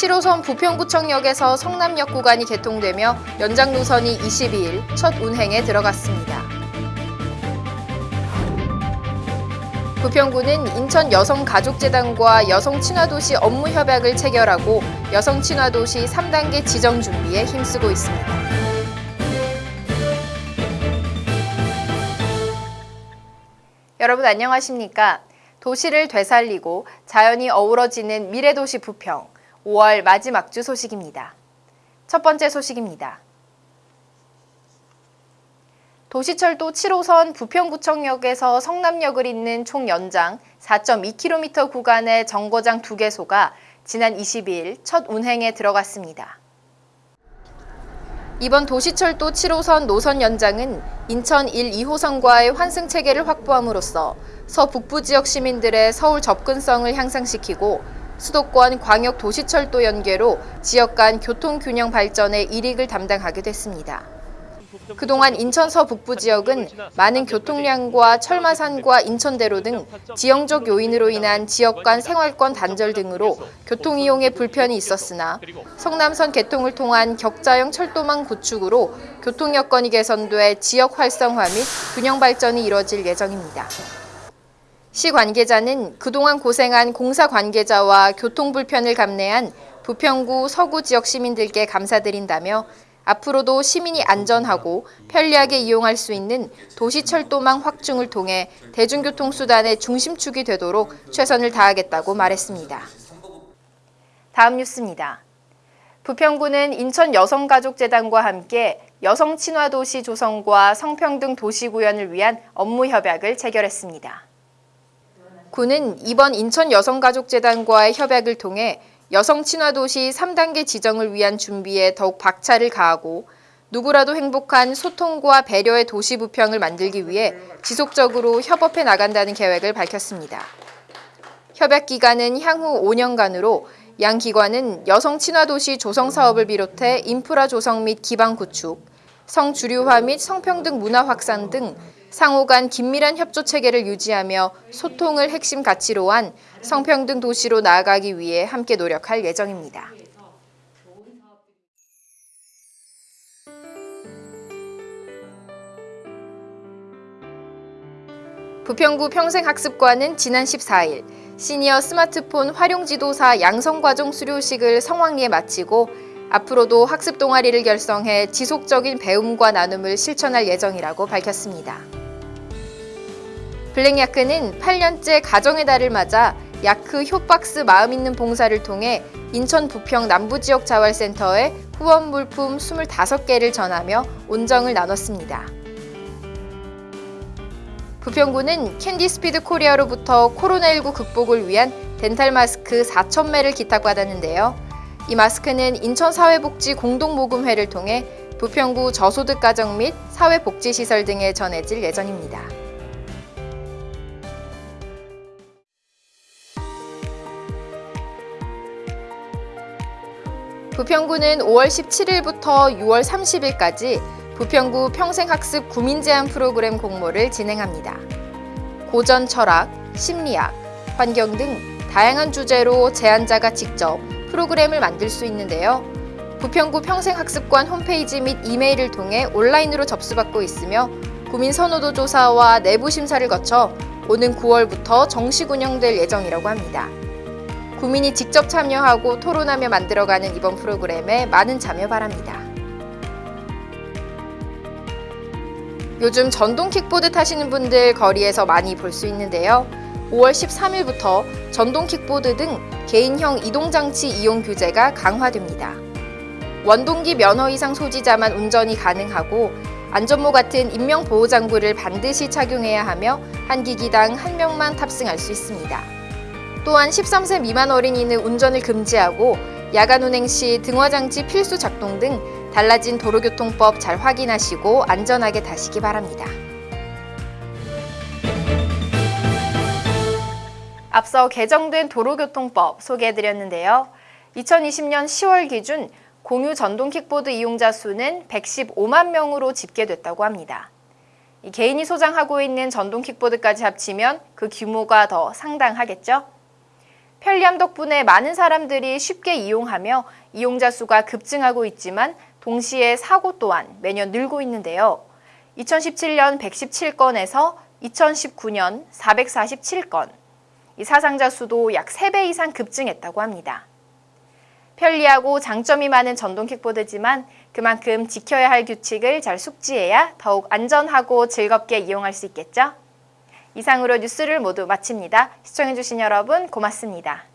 7호선 부평구청역에서 성남역 구간이 개통되며 연장 노선이 22일 첫 운행에 들어갔습니다. 부평구는 인천 여성가족재단과 여성친화도시 업무 협약을 체결하고 여성친화도시 3단계 지정 준비에 힘쓰고 있습니다. 여러분 안녕하십니까? 도시를 되살리고 자연이 어우러지는 미래도시 부평 5월 마지막 주 소식입니다. 첫 번째 소식입니다. 도시철도 7호선 부평구청역에서 성남역을 잇는 총 연장 4.2km 구간의 정거장 2개소가 지난 22일 첫 운행에 들어갔습니다. 이번 도시철도 7호선 노선 연장은 인천 1, 2호선과의 환승 체계를 확보함으로써 서북부 지역 시민들의 서울 접근성을 향상시키고 수도권 광역 도시철도 연계로 지역 간 교통 균형 발전의 일익을 담당하게 됐습니다. 그동안 인천 서북부 지역은 많은 교통량과 철마산과 인천대로 등 지형적 요인으로 인한 지역 간 생활권 단절 등으로 교통 이용에 불편이 있었으나 성남선 개통을 통한 격자형 철도망 구축으로 교통 여건이 개선돼 지역 활성화 및 균형 발전이 이뤄질 예정입니다. 시 관계자는 그동안 고생한 공사 관계자와 교통 불편을 감내한 부평구 서구 지역 시민들께 감사드린다며 앞으로도 시민이 안전하고 편리하게 이용할 수 있는 도시철도망 확충을 통해 대중교통수단의 중심축이 되도록 최선을 다하겠다고 말했습니다. 다음 뉴스입니다. 부평구는 인천 여성가족재단과 함께 여성 친화도시 조성과 성평등 도시 구현을 위한 업무 협약을 체결했습니다. 구는 이번 인천 여성가족재단과의 협약을 통해 여성 친화도시 3단계 지정을 위한 준비에 더욱 박차를 가하고 누구라도 행복한 소통과 배려의 도시 부평을 만들기 위해 지속적으로 협업해 나간다는 계획을 밝혔습니다. 협약 기간은 향후 5년간으로 양 기관은 여성 친화도시 조성 사업을 비롯해 인프라 조성 및 기반 구축, 성주류화 및 성평등 문화 확산 등 상호 간 긴밀한 협조 체계를 유지하며 소통을 핵심 가치로 한 성평등 도시로 나아가기 위해 함께 노력할 예정입니다. 부평구 평생학습관은 지난 14일 시니어 스마트폰 활용지도사 양성과정 수료식을 성황리에 마치고 앞으로도 학습 동아리를 결성해 지속적인 배움과 나눔을 실천할 예정이라고 밝혔습니다. 블랙야크는 8년째 가정의 달을 맞아 야크 효박스 마음 있는 봉사를 통해 인천 부평 남부지역 자활센터에 후원 물품 25개를 전하며 온정을 나눴습니다. 부평구는 캔디스피드 코리아로부터 코로나19 극복을 위한 덴탈 마스크 4,000매를 기탁받았는데요. 이 마스크는 인천사회복지 공동모금회를 통해 부평구 저소득 가정 및 사회복지시설 등에 전해질 예정입니다. 부평구는 5월 17일부터 6월 30일까지 부평구 평생학습 구민제한 프로그램 공모를 진행합니다. 고전 철학, 심리학, 환경 등 다양한 주제로 제안자가 직접 프로그램을 만들 수 있는데요. 부평구 평생학습관 홈페이지 및 이메일을 통해 온라인으로 접수받고 있으며 구민 선호도 조사와 내부 심사를 거쳐 오는 9월부터 정식 운영될 예정이라고 합니다. 구민이 직접 참여하고 토론하며 만들어가는 이번 프로그램에 많은 참여 바랍니다. 요즘 전동 킥보드 타시는 분들 거리에서 많이 볼 수 있는데요. 5월 13일부터 전동 킥보드 등 개인형 이동장치 이용 규제가 강화됩니다. 원동기 면허 이상 소지자만 운전이 가능하고 안전모 같은 인명보호장구를 반드시 착용해야 하며 한 기기당 한 명만 탑승할 수 있습니다. 또한 13세 미만 어린이는 운전을 금지하고 야간 운행 시 등화장치 필수 작동 등 달라진 도로교통법 잘 확인하시고 안전하게 타시기 바랍니다. 앞서 개정된 도로교통법 소개해드렸는데요. 2020년 10월 기준 공유 전동 킥보드 이용자 수는 115만 명으로 집계됐다고 합니다. 개인이 소장하고 있는 전동 킥보드까지 합치면 그 규모가 더 상당하겠죠? 편리함 덕분에 많은 사람들이 쉽게 이용하며 이용자 수가 급증하고 있지만 동시에 사고 또한 매년 늘고 있는데요. 2017년 117건에서 2019년 447건, 이 사상자 수도 약 3배 이상 급증했다고 합니다. 편리하고 장점이 많은 전동 킥보드지만 그만큼 지켜야 할 규칙을 잘 숙지해야 더욱 안전하고 즐겁게 이용할 수 있겠죠? 이상으로 뉴스를 모두 마칩니다. 시청해주신 여러분 고맙습니다.